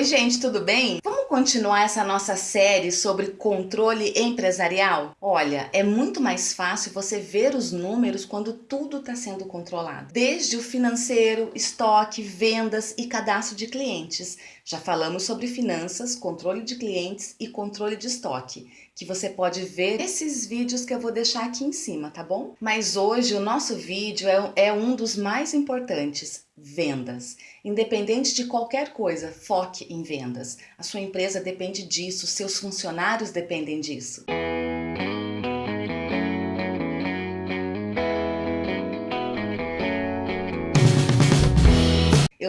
Oi gente, tudo bem? Vamos continuar essa nossa série sobre controle empresarial? Olha, é muito mais fácil você ver os números quando tudo está sendo controlado. Desde o financeiro, estoque, vendas e cadastro de clientes. Já falamos sobre finanças, controle de clientes e controle de estoque, que você pode ver nesses vídeos que eu vou deixar aqui em cima, tá bom? Mas hoje o nosso vídeo é, é um dos mais importantes, vendas. Independente de qualquer coisa, foque em vendas. A sua empresa depende disso, seus funcionários dependem disso.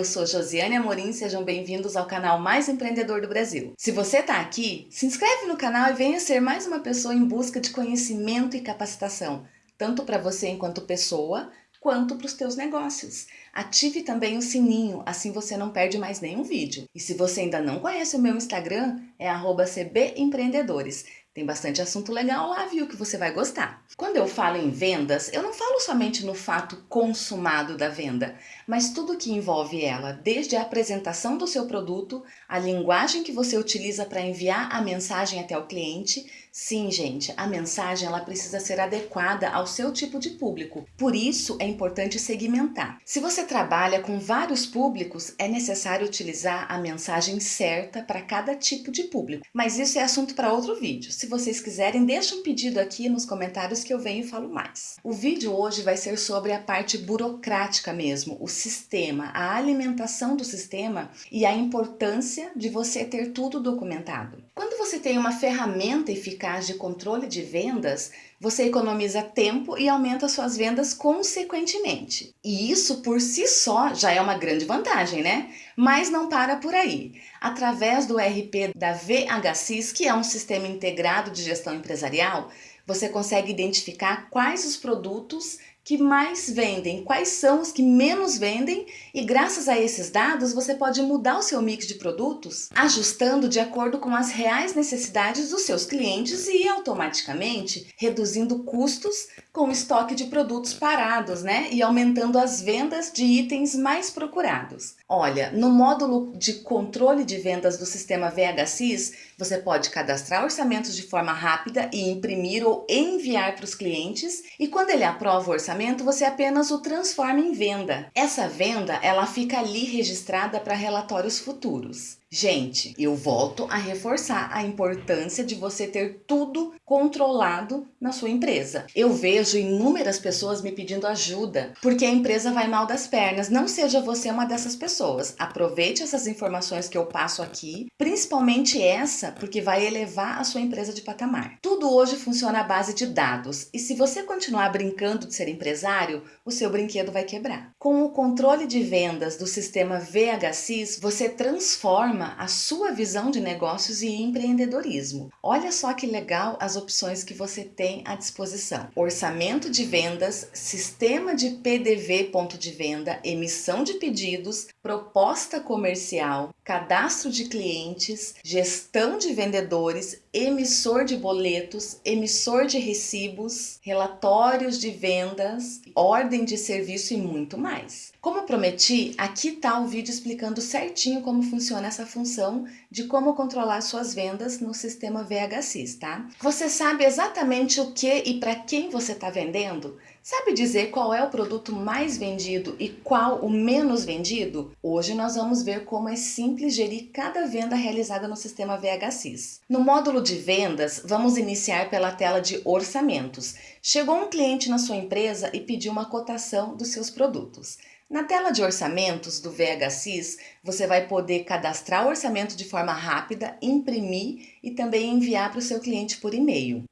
Eu sou Josiane Amorim, sejam bem-vindos ao canal mais empreendedor do Brasil. Se você está aqui, se inscreve no canal e venha ser mais uma pessoa em busca de conhecimento e capacitação, tanto para você enquanto pessoa, quanto para os teus negócios. Ative também o sininho, assim você não perde mais nenhum vídeo. E se você ainda não conhece o meu Instagram, é cbempreendedores. Tem bastante assunto legal lá, viu, que você vai gostar. Quando eu falo em vendas, eu não falo somente no fato consumado da venda, mas tudo que envolve ela, desde a apresentação do seu produto, a linguagem que você utiliza para enviar a mensagem até o cliente. Sim, gente, a mensagem ela precisa ser adequada ao seu tipo de público. Por isso é importante segmentar. Se você trabalha com vários públicos, é necessário utilizar a mensagem certa para cada tipo de público. Mas isso é assunto para outro vídeo. Se vocês quiserem, deixa um pedido aqui nos comentários que eu venho e falo mais. O vídeo hoje vai ser sobre a parte burocrática mesmo, o sistema, a alimentação do sistema e a importância de você ter tudo documentado. Quando você tem uma ferramenta eficaz de controle de vendas, você economiza tempo e aumenta suas vendas consequentemente. E isso por si só já é uma grande vantagem, né? Mas não para por aí. Através do RP da VHSIS, que é um sistema integrado de gestão empresarial, você consegue identificar quais os produtos que mais vendem, quais são os que menos vendem e graças a esses dados você pode mudar o seu mix de produtos, ajustando de acordo com as reais necessidades dos seus clientes e automaticamente reduzindo custos com estoque de produtos parados, né? E aumentando as vendas de itens mais procurados. Olha, no módulo de controle de vendas do sistema VHSIS, você pode cadastrar orçamentos de forma rápida e imprimir ou enviar para os clientes e quando ele aprova o orçamento você apenas o transforma em venda. Essa venda, ela fica ali registrada para relatórios futuros. Gente, eu volto a reforçar a importância de você ter tudo controlado na sua empresa. Eu vejo inúmeras pessoas me pedindo ajuda porque a empresa vai mal das pernas. Não seja você uma dessas pessoas. Aproveite essas informações que eu passo aqui, principalmente essa, porque vai elevar a sua empresa de patamar. Tudo hoje funciona à base de dados e se você continuar brincando de ser empresário, o seu brinquedo vai quebrar. Com o controle de vendas do sistema VHSIS, você transforma transforma a sua visão de negócios e empreendedorismo. Olha só que legal as opções que você tem à disposição. Orçamento de vendas, sistema de PDV ponto de venda, emissão de pedidos, proposta comercial, cadastro de clientes, gestão de vendedores, emissor de boletos, emissor de recibos, relatórios de vendas, ordem de serviço e muito mais. Como prometi, aqui está o vídeo explicando certinho como funciona essa função de como controlar suas vendas no sistema VHSIS, tá? Você sabe exatamente o que e para quem você está vendendo? Sabe dizer qual é o produto mais vendido e qual o menos vendido? Hoje nós vamos ver como é simples gerir cada venda realizada no sistema VHSIS. No módulo de vendas, vamos iniciar pela tela de orçamentos. Chegou um cliente na sua empresa e pediu uma cotação dos seus produtos. Na tela de orçamentos do VHSIS, você vai poder cadastrar o orçamento de forma rápida, imprimir e também enviar para o seu cliente por e-mail.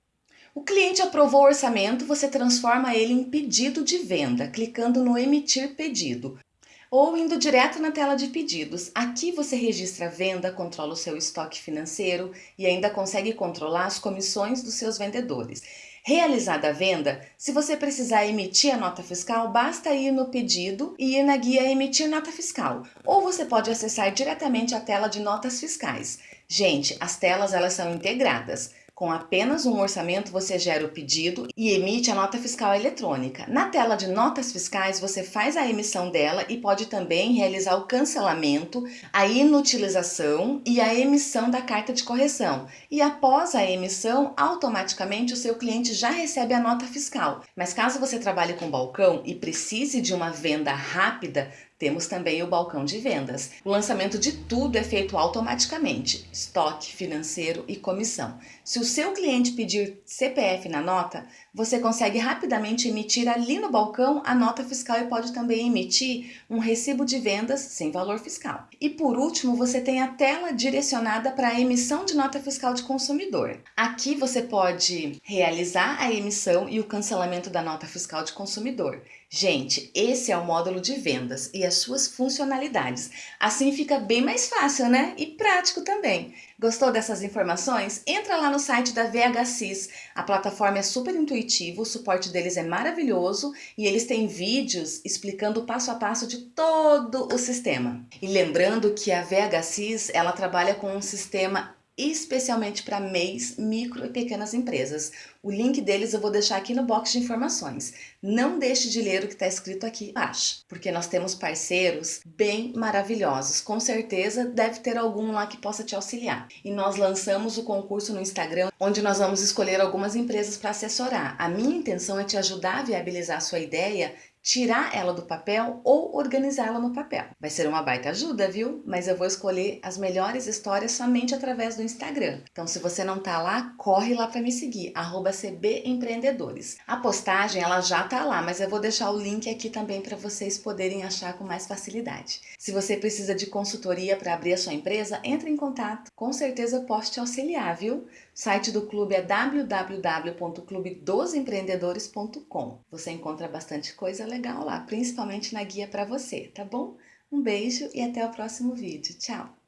O cliente aprovou o orçamento, você transforma ele em pedido de venda, clicando no emitir pedido ou indo direto na tela de pedidos. Aqui você registra a venda, controla o seu estoque financeiro e ainda consegue controlar as comissões dos seus vendedores. Realizada a venda, se você precisar emitir a nota fiscal, basta ir no pedido e ir na guia emitir nota fiscal, ou você pode acessar diretamente a tela de notas fiscais. Gente, as telas elas são integradas. Com apenas um orçamento, você gera o pedido e emite a nota fiscal eletrônica. Na tela de notas fiscais, você faz a emissão dela e pode também realizar o cancelamento, a inutilização e a emissão da carta de correção. E após a emissão, automaticamente o seu cliente já recebe a nota fiscal. Mas caso você trabalhe com balcão e precise de uma venda rápida, temos também o balcão de vendas. O lançamento de tudo é feito automaticamente, estoque, financeiro e comissão. Se o seu cliente pedir CPF na nota, você consegue rapidamente emitir ali no balcão a nota fiscal e pode também emitir um recibo de vendas sem valor fiscal. E por último, você tem a tela direcionada para a emissão de nota fiscal de consumidor. Aqui você pode realizar a emissão e o cancelamento da nota fiscal de consumidor. Gente, esse é o módulo de vendas e as suas funcionalidades. Assim fica bem mais fácil, né? E prático também. Gostou dessas informações? Entra lá no site da VHSIS. A plataforma é super intuitiva, o suporte deles é maravilhoso e eles têm vídeos explicando o passo a passo de todo o sistema. E lembrando que a VHSIS, ela trabalha com um sistema especialmente para MEIs, micro e pequenas empresas. O link deles eu vou deixar aqui no box de informações. Não deixe de ler o que está escrito aqui embaixo, porque nós temos parceiros bem maravilhosos. Com certeza deve ter algum lá que possa te auxiliar. E nós lançamos o concurso no Instagram, onde nós vamos escolher algumas empresas para assessorar. A minha intenção é te ajudar a viabilizar a sua ideia tirar ela do papel ou organizá-la no papel. Vai ser uma baita ajuda, viu? Mas eu vou escolher as melhores histórias somente através do Instagram. Então, se você não tá lá, corre lá para me seguir, @cbempreendedores. A postagem ela já tá lá, mas eu vou deixar o link aqui também para vocês poderem achar com mais facilidade. Se você precisa de consultoria para abrir a sua empresa, entre em contato. Com certeza eu posso te auxiliar, viu? O site do clube é www.clubedosempreendedores.com. Você encontra bastante coisa legal lá, principalmente na guia para você, tá bom? Um beijo e até o próximo vídeo. Tchau!